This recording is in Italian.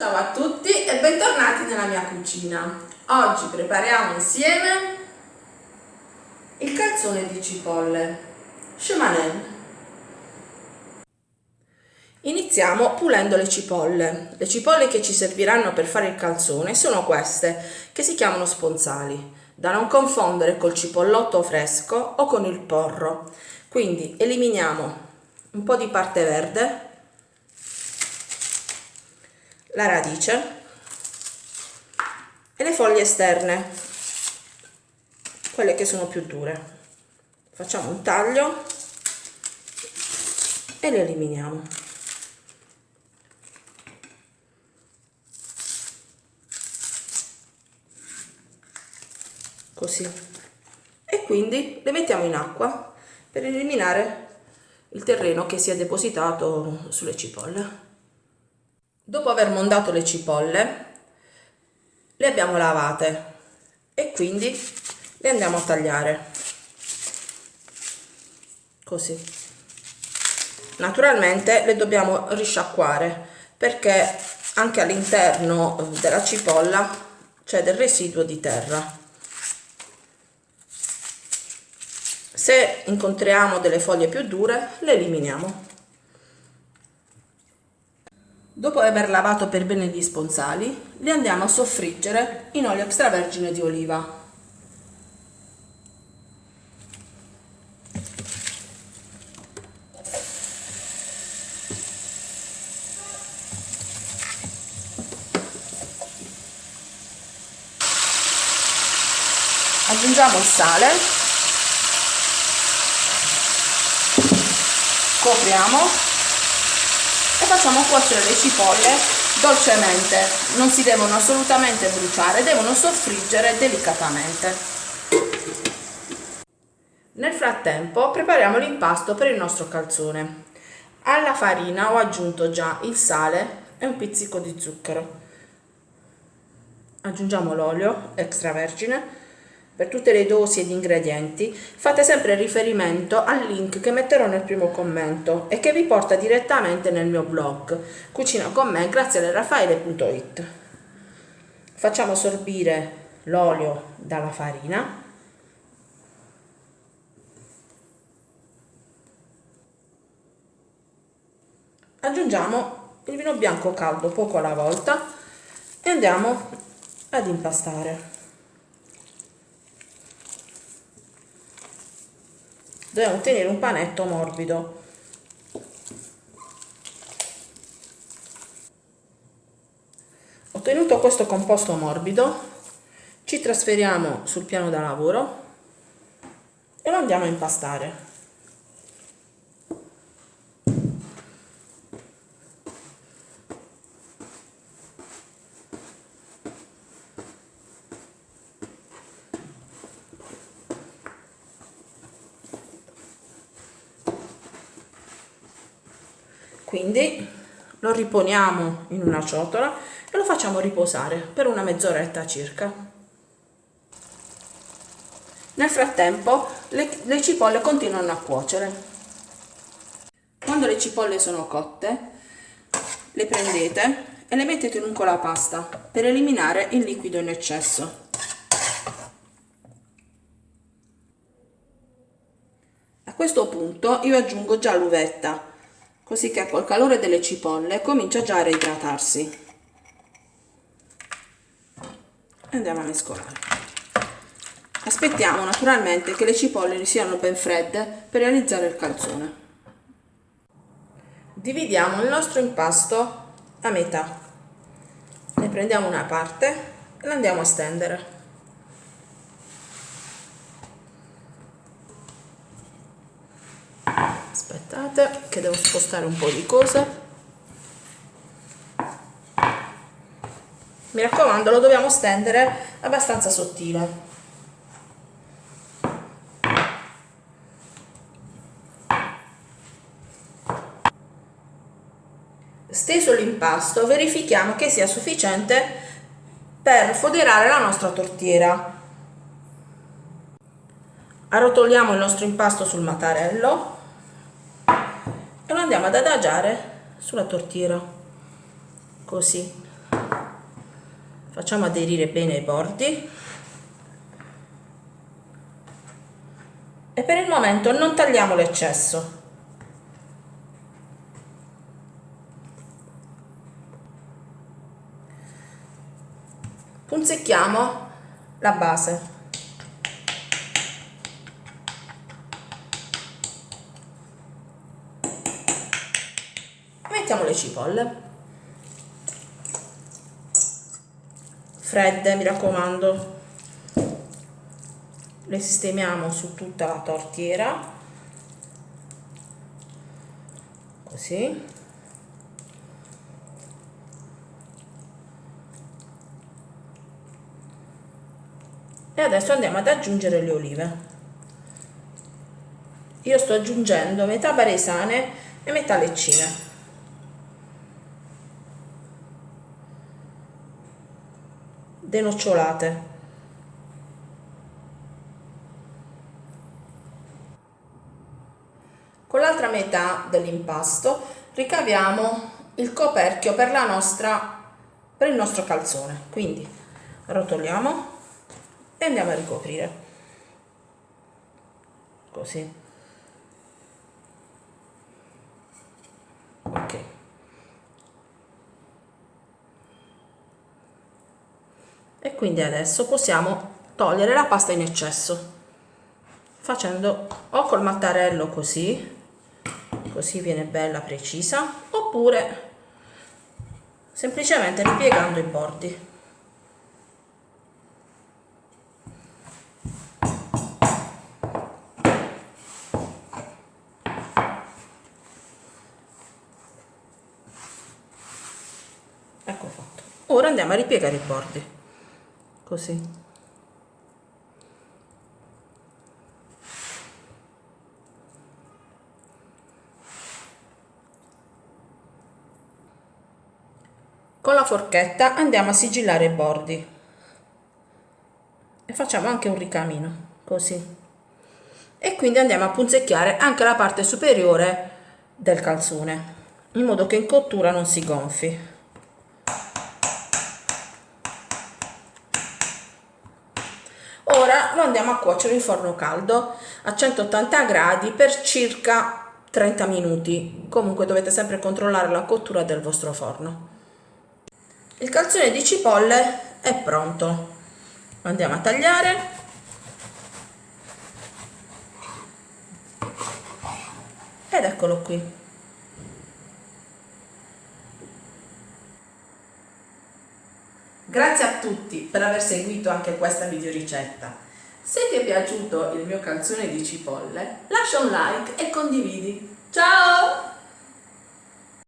Ciao a tutti e bentornati nella mia cucina. Oggi prepariamo insieme il calzone di cipolle, Chemanen. Iniziamo pulendo le cipolle. Le cipolle che ci serviranno per fare il calzone sono queste, che si chiamano sponsali, da non confondere col cipollotto fresco o con il porro. Quindi eliminiamo un po' di parte verde la radice e le foglie esterne, quelle che sono più dure. Facciamo un taglio e le eliminiamo. Così. E quindi le mettiamo in acqua per eliminare il terreno che si è depositato sulle cipolle. Dopo aver mondato le cipolle, le abbiamo lavate e quindi le andiamo a tagliare. Così. Naturalmente le dobbiamo risciacquare perché anche all'interno della cipolla c'è del residuo di terra. Se incontriamo delle foglie più dure, le eliminiamo. Dopo aver lavato per bene gli sponsali, li andiamo a soffriggere in olio extravergine di oliva. Aggiungiamo il sale, copriamo facciamo cuocere le cipolle dolcemente. Non si devono assolutamente bruciare devono soffriggere delicatamente. Nel frattempo prepariamo l'impasto per il nostro calzone. Alla farina ho aggiunto già il sale e un pizzico di zucchero. Aggiungiamo l'olio extravergine per tutte le dosi ed ingredienti fate sempre riferimento al link che metterò nel primo commento e che vi porta direttamente nel mio blog cucina con me grazie a raffaele.it facciamo sorbire l'olio dalla farina. Aggiungiamo il vino bianco caldo poco alla volta e andiamo ad impastare dobbiamo ottenere un panetto morbido. Ottenuto questo composto morbido ci trasferiamo sul piano da lavoro e lo andiamo a impastare quindi lo riponiamo in una ciotola e lo facciamo riposare per una mezz'oretta circa. Nel frattempo le, le cipolle continuano a cuocere. Quando le cipolle sono cotte le prendete e le mettete in un colapasta per eliminare il liquido in eccesso. A questo punto io aggiungo già l'uvetta così che col calore delle cipolle comincia già a reidratarsi. Andiamo a mescolare aspettiamo naturalmente che le cipolle siano ben fredde per realizzare il calzone. Dividiamo il nostro impasto a metà. Ne prendiamo una parte e la andiamo a stendere aspettate che devo spostare un po' di cose. Mi raccomando lo dobbiamo stendere abbastanza sottile. Steso l'impasto verifichiamo che sia sufficiente per foderare la nostra tortiera. Arrotoliamo il nostro impasto sul mattarello e lo andiamo ad adagiare sulla tortiera così. Facciamo aderire bene i bordi. E per il momento non tagliamo l'eccesso. Punzecchiamo la base mettiamo le cipolle. Fredde mi raccomando. Le sistemiamo su tutta la tortiera. Così. E adesso andiamo ad aggiungere le olive. Io sto aggiungendo metà baresane e metà leccine denocciolate con l'altra metà dell'impasto ricaviamo il coperchio per, nostra, per il nostro calzone. Quindi rotoliamo e andiamo a ricoprire. Così ok e quindi adesso possiamo togliere la pasta in eccesso facendo o col mattarello così così viene bella precisa oppure semplicemente ripiegando i bordi. Ecco fatto. Ora andiamo a ripiegare i bordi così. Con la forchetta andiamo a sigillare i bordi. E facciamo anche un ricamino così. E quindi andiamo a punzecchiare anche la parte superiore del calzone in modo che in cottura non si gonfi ora lo andiamo a cuocere in forno caldo a 180 gradi per circa 30 minuti. Comunque dovete sempre controllare la cottura del vostro forno. Il calzone di cipolle è pronto. Andiamo a tagliare. Ed eccolo qui. Grazie a tutti per aver seguito anche questa video ricetta se ti è piaciuto il mio calzone di cipolle lascia un like e condividi. Ciao